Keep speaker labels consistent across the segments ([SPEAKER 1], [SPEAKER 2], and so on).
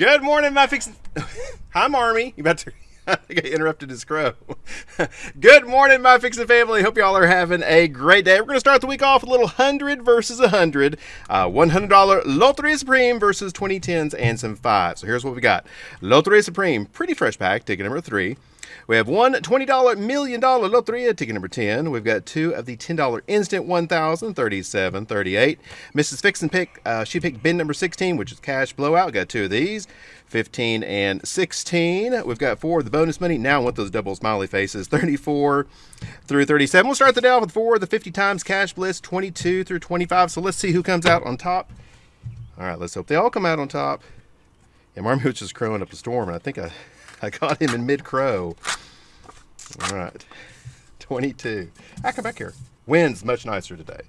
[SPEAKER 1] Good morning, my fix. Hi, Marmy. You about to? I think I interrupted his crow. Good morning, my fixing family. Hope y'all are having a great day. We're going to start the week off with a little 100 versus 100. Uh, $100 Loteria Supreme versus 2010s and some fives. So here's what we got Loteria Supreme, pretty fresh pack, ticket number 3. We have one $20 million Loteria ticket number 10. We've got two of the $10 instant 1000 37 38. Mrs. Fixin pick, uh, she picked bin number 16, which is cash blowout. Got two of these. 15 and 16. We've got four of the bonus money. Now I want those double smiley faces. 34 through 37. We'll start the day off with four of the 50 times cash blitz, 22 through 25. So let's see who comes out on top. All right, let's hope they all come out on top. Yeah, Marmooch is crowing up a storm, and I think I, I caught him in mid crow. All right, 22. I come back here. Wins much nicer today.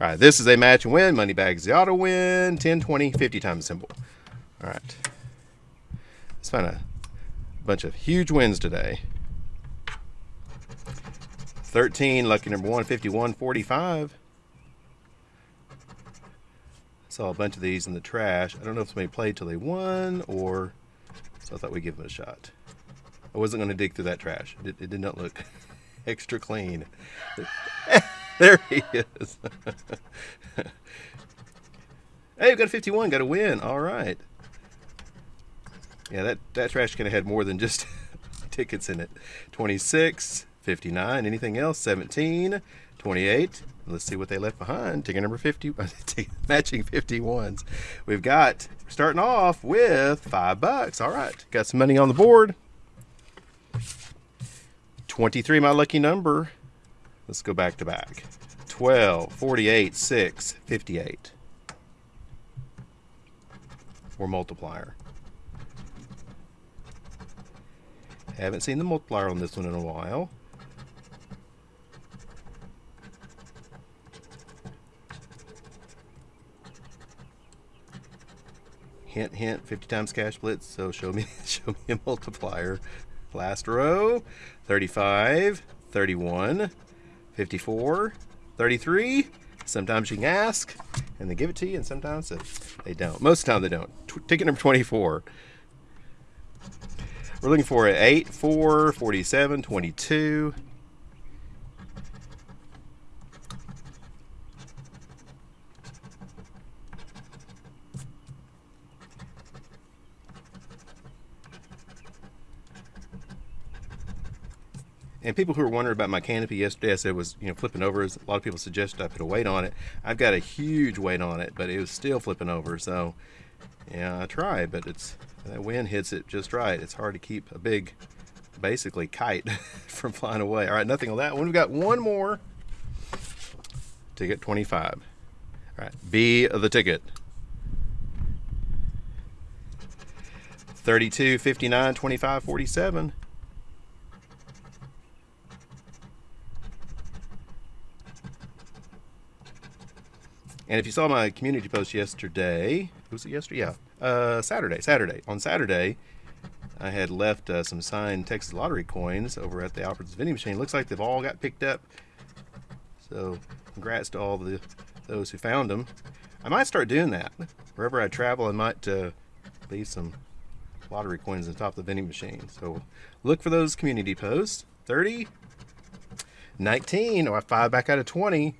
[SPEAKER 1] All right, this is a match and win. Money bags the auto win. 10, 20, 50 times symbol. All right. Let's find a bunch of huge wins today. 13, lucky number 151, 45. Saw a bunch of these in the trash. I don't know if somebody played till they won or so I thought we'd give them a shot. I wasn't going to dig through that trash. It, it did not look extra clean. there he is. hey, we got a 51. Got a win. All right. Yeah, that, that trash can have had more than just tickets in it. 26, 59, anything else? 17, 28. Let's see what they left behind. Ticket number 50, matching 51s. We've got, starting off with five bucks. All right, got some money on the board. 23, my lucky number. Let's go back to back. 12, 48, 6, 58. Or multiplier. Haven't seen the multiplier on this one in a while. Hint, hint, 50 times cash blitz, so show me, show me a multiplier. Last row, 35, 31, 54, 33. Sometimes you can ask, and they give it to you, and sometimes they don't. Most of the time they don't. Ticket number 24. We're looking for an 8, 4, 47, 22. And people who were wondering about my canopy yesterday, I said it was you know flipping over. A lot of people suggested I put a weight on it. I've got a huge weight on it, but it was still flipping over. So yeah, I tried, but it's that wind hits it just right. It's hard to keep a big, basically kite from flying away. All right, nothing on that one. We've got one more. Ticket 25. All right, B of the ticket. 32, 59, 25, 47. And if you saw my community post yesterday, was it yesterday? Yeah, uh, Saturday. Saturday. On Saturday, I had left uh, some signed Texas Lottery coins over at the Alfred's vending machine. Looks like they've all got picked up. So, congrats to all the those who found them. I might start doing that. Wherever I travel, I might uh, leave some lottery coins on top of the vending machine. So, look for those community posts. 30, 19, or 5 back out of 20.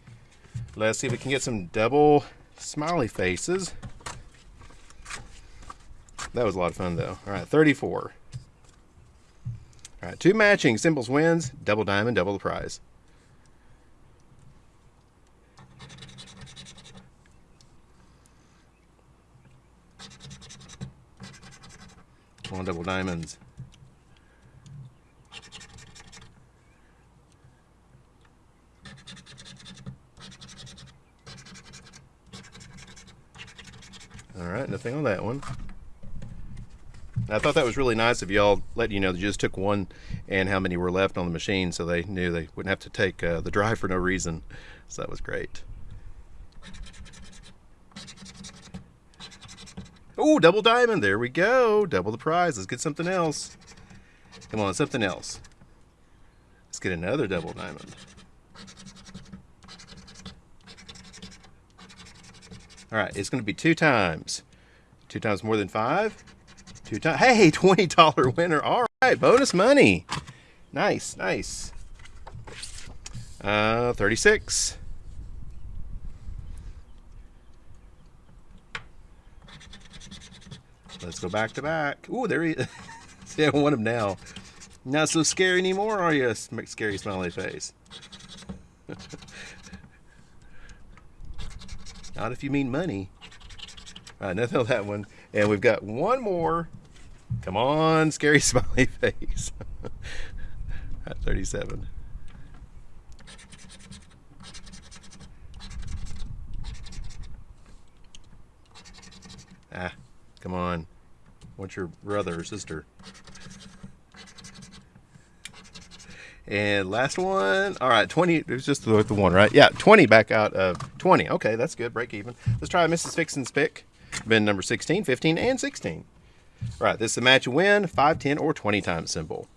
[SPEAKER 1] Let's see if we can get some double smiley faces. That was a lot of fun though. All right, 34. All right, two matching symbols wins, double diamond, double the prize. One double diamonds. All right, nothing on that one. I thought that was really nice of y'all letting you know you just took one and how many were left on the machine so they knew they wouldn't have to take uh, the drive for no reason. So that was great. Oh, double diamond. There we go. Double the prize. Let's get something else. Come on, something else. Let's get another double diamond. All right, it's going to be two times. Two times more than five. Two times. Hey, $20 winner. All right, bonus money. Nice, nice. Uh, 36. Let's go back to back. Ooh, there he is. See, I want him now. Not so scary anymore, are you? Scary smiley face. Not if you mean money. Nothing on that one. And we've got one more. Come on, scary smiley face. At 37. Ah, come on. What's your brother or sister? And last one. All right, 20. It was just the, the one, right? Yeah, 20 back out of 20. Okay, that's good. Break even. Let's try Mrs. Fixin's pick. Bin number 16, 15, and 16. All right, this is a match win, 5, 10, or 20 times symbol.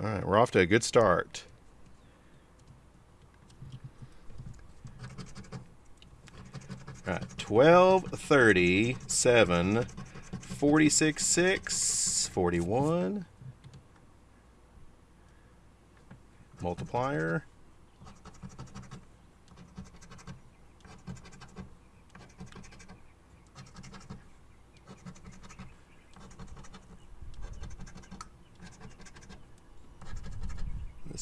[SPEAKER 1] All right, we're off to a good start. All right, 12, 30, 7, 46, 6, 41. multiplier.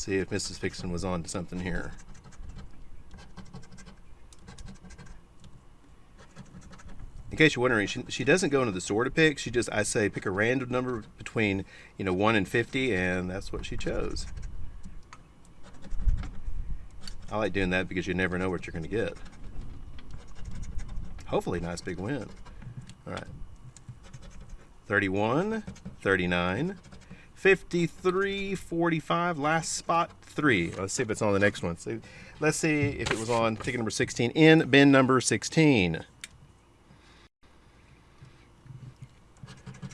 [SPEAKER 1] See if Mrs. Fixin was on to something here. in case you're wondering, she, she doesn't go into the store to pick. She just, I say, pick a random number between, you know, 1 and 50, and that's what she chose. I like doing that because you never know what you're going to get. Hopefully, nice big win. All right. 31, 39, 53, 45, last spot, 3. Let's see if it's on the next one. So let's see if it was on ticket number 16 in bin number 16.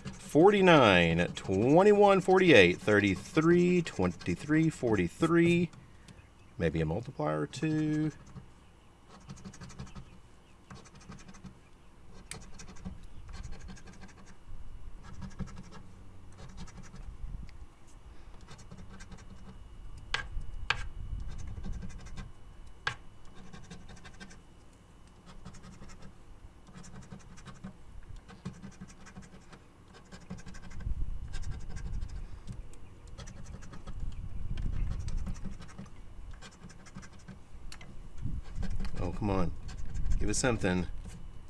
[SPEAKER 1] 49, 21, 48, 33, 23, 43, maybe a multiplier or two. Come on. Give us something.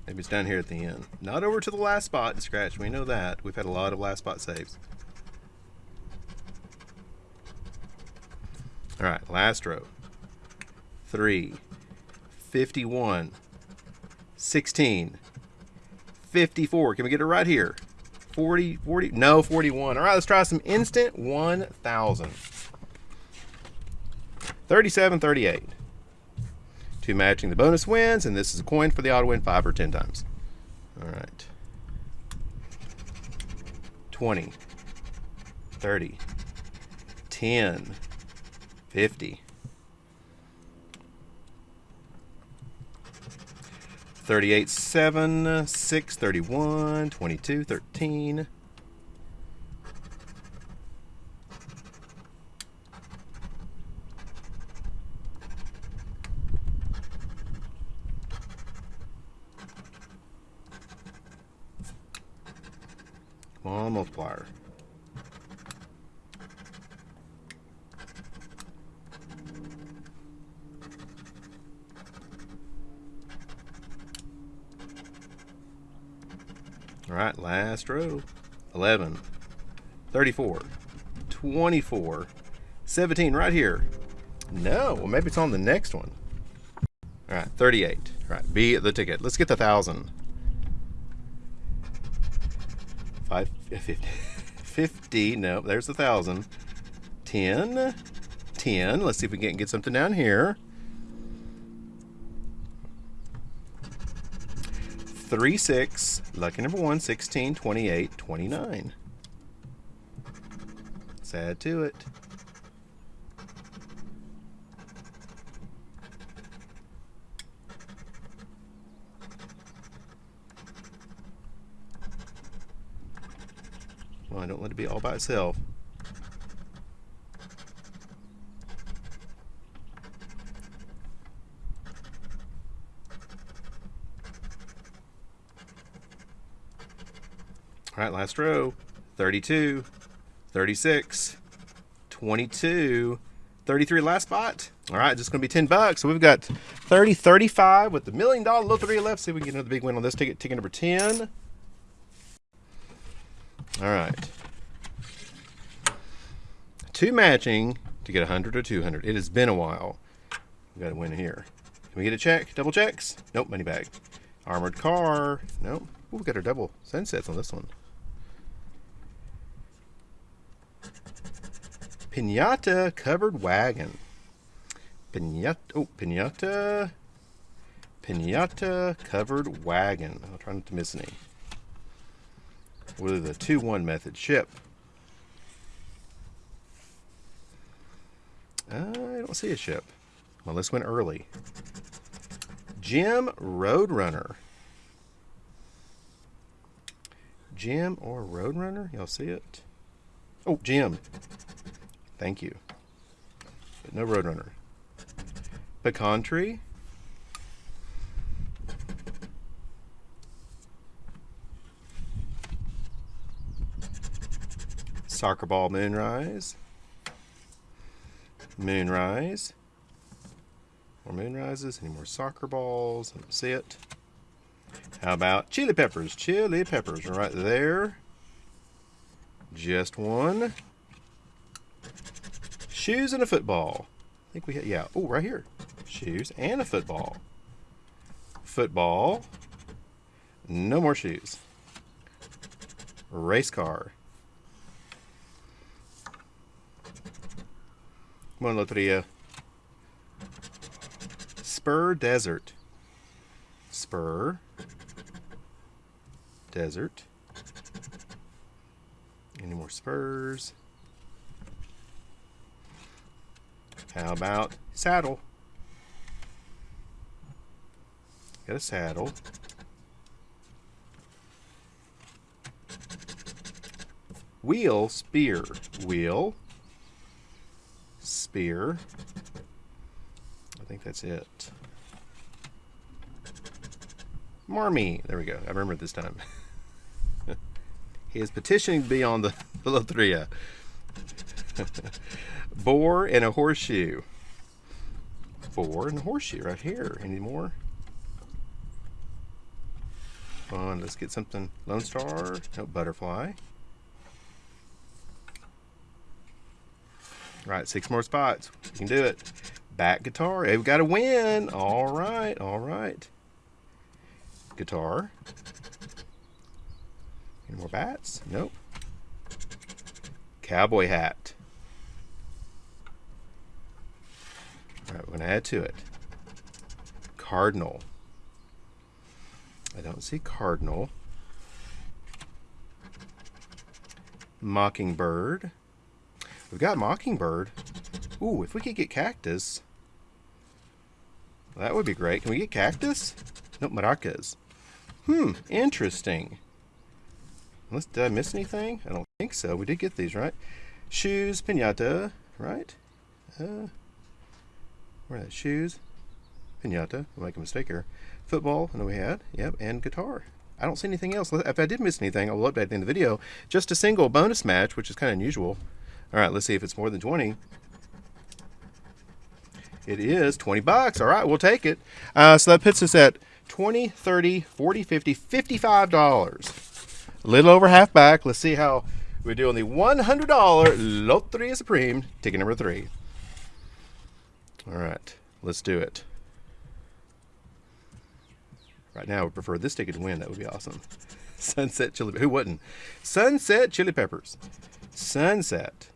[SPEAKER 1] Maybe it's down here at the end. Not over to the last spot and scratch. We know that. We've had a lot of last spot saves. All right, last row. 3, 51, 16, 54. Can we get it right here? 40, 40, no, 41. All right, let's try some instant 1,000. 37, 38 two matching the bonus wins, and this is a coin for the auto win five or ten times. All right. 20, 30, 10, 50, 38, 7, 6, 31, 22, 13, on, multiplier. All right, last row. 11, 34, 24, 17 right here. No, well maybe it's on the next one. All right, 38. All right, B the ticket. Let's get the thousand. Five, 50, 50 no, there's a thousand. 10, 10. Let's see if we can get something down here. 3, 6, lucky number 1, 16, 28, 29. Let's add to it. Well, I don't let it be all by itself. All right, last row. 32, 36, 22, 33 last spot. All right, just going to be 10 bucks. So we've got 30, 35 with the million dollar lottery left. See if we can get another big win on this ticket. Ticket number 10. All right. Two matching to get 100 or 200. It has been a while. We got to win here. Can we get a check? Double checks? Nope, money bag. Armored car. Nope. Ooh, we got our double sunsets on this one. Pinata covered wagon. Pinata, oh, pinata, pinata covered wagon. I'll try not to miss any. With the 2-1 method ship. I don't see a ship. Well, this went early. Gem Roadrunner. Gem or Roadrunner? Y'all see it? Oh, Gem. Thank you. But no Roadrunner. Pecan tree. Soccer ball moonrise. Moonrise. More moonrises. Any more soccer balls? Let's see it. How about chili peppers? Chili peppers right there. Just one. Shoes and a football. I think we had, yeah. Oh, right here. Shoes and a football. Football. No more shoes. Race car. Come Loteria. Spur Desert. Spur. Desert. Any more spurs? How about saddle? Got a saddle. Wheel, spear. Wheel, spear. I think that's it. Marmy. There we go. I remember this time. he is petitioning to be on the, Loteria boar and a horseshoe. Boar and a horseshoe right here. Any more? Fun. Let's get something. Lone Star. No, butterfly. All right, six more spots. You can do it. Back guitar. Hey, we got a win. All right, all right. Guitar. Any more bats? Nope. Cowboy hat. All right, we're going to add to it. Cardinal. I don't see cardinal. Mockingbird. We've got mockingbird. Ooh, if we could get cactus, that would be great. Can we get cactus? Nope, maracas. Hmm, interesting. Unless, did I miss anything? I don't think so. We did get these, right? Shoes, pinata, right? Uh, where are that? Shoes, pinata. I'll make a mistake here. Football, I know we had. Yep, and guitar. I don't see anything else. If I did miss anything, I'll update at the end of the video. Just a single bonus match, which is kind of unusual. All right, let's see if it's more than 20. It is 20 bucks. All right, we'll take it. Uh, so that puts us at 20, 30, 40, 50, $55. A little over half back. Let's see how we do on the $100 Loteria Supreme, ticket number three. All right, let's do it. Right now, I would prefer this ticket to win. That would be awesome. Sunset chili. Who wouldn't? Sunset chili peppers. Sunset.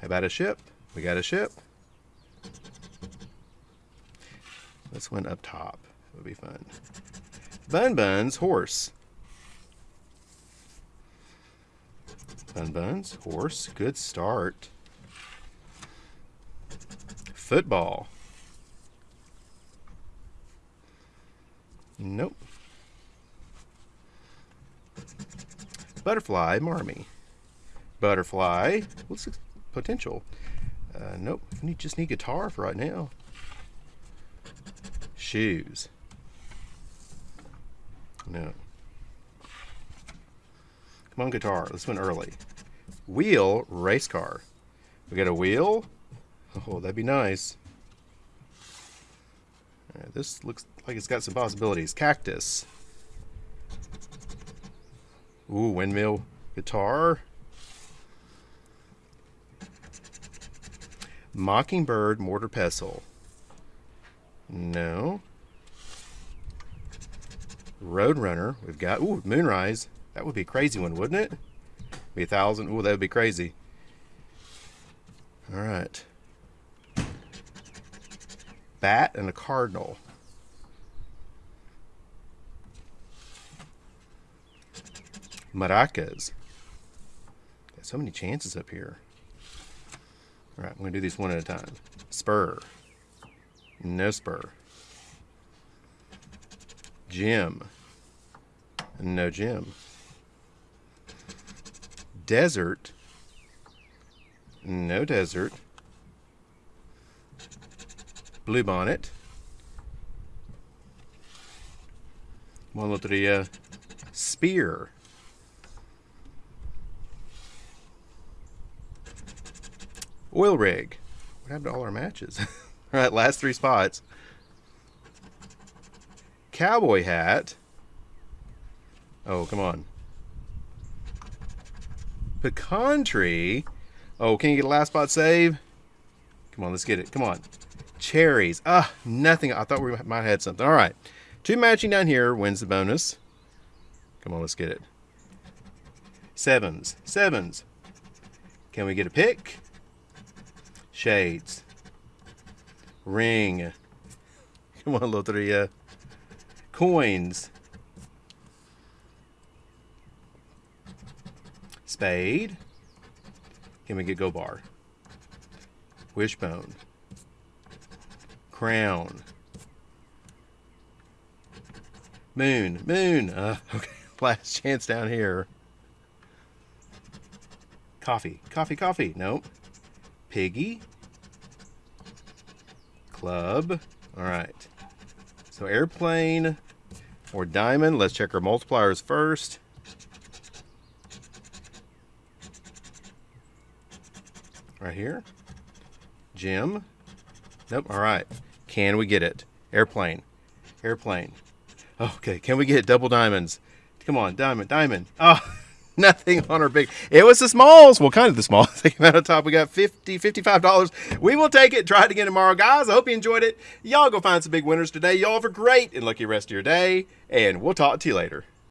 [SPEAKER 1] How about a ship? We got a ship. This one up top. It would be fun. Bun Buns horse. Bun Buns, horse, good start. Football. Nope. Butterfly, Marmy. Butterfly. What's the potential? Uh, nope. Need, just need guitar for right now. Shoes. No. Come on, guitar. This one early. Wheel, race car. We got a wheel. Oh, that'd be nice. Right, this looks like it's got some possibilities. Cactus. Ooh, windmill guitar. Mockingbird mortar pestle. No. Roadrunner. We've got, ooh, Moonrise. That would be a crazy one, wouldn't it? Be a thousand. Ooh, that would be crazy. All right. Bat and a cardinal. Maracas. Got so many chances up here. All right, I'm going to do these one at a time. Spur. No spur. Gem. No gem. Desert. No desert. Blue bonnet. One of the uh, spear. Oil rig. What happened to all our matches? all right, last three spots. Cowboy hat. Oh, come on. Pecan tree. Oh, can you get a last spot save? Come on, let's get it. Come on. Cherries. Ah, nothing. I thought we might have had something. All right. Two matching down here wins the bonus. Come on, let's get it. Sevens. Sevens. Can we get a pick? Shades. Ring. Come on, Loteria. Coins. Spade. Can we get go bar? Wishbone. Crown. Moon. Moon. Uh, okay. Last chance down here. Coffee. Coffee, coffee. Nope. Piggy. Club. All right. So airplane or diamond. Let's check our multipliers first. Right here. Gem. Nope. All right. Can we get it? Airplane. Airplane. Okay. Can we get double diamonds? Come on. Diamond. Diamond. Oh. nothing on our big. It was the smalls. Well, kind of the smalls. They came out on top. We got 50 $55. We will take it. Try it again tomorrow, guys. I hope you enjoyed it. Y'all go find some big winners today. Y'all have a great and lucky rest of your day, and we'll talk to you later.